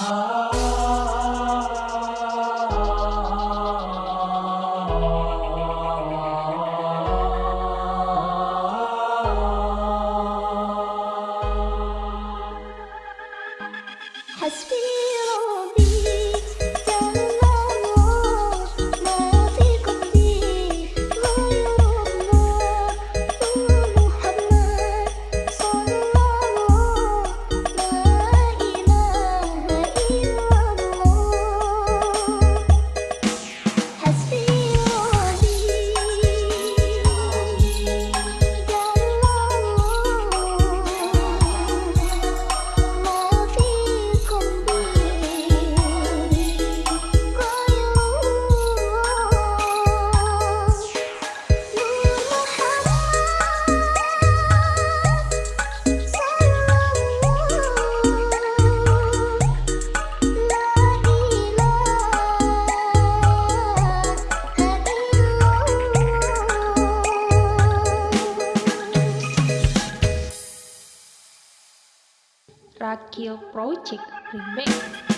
Ah. Husband Rakil Project Remix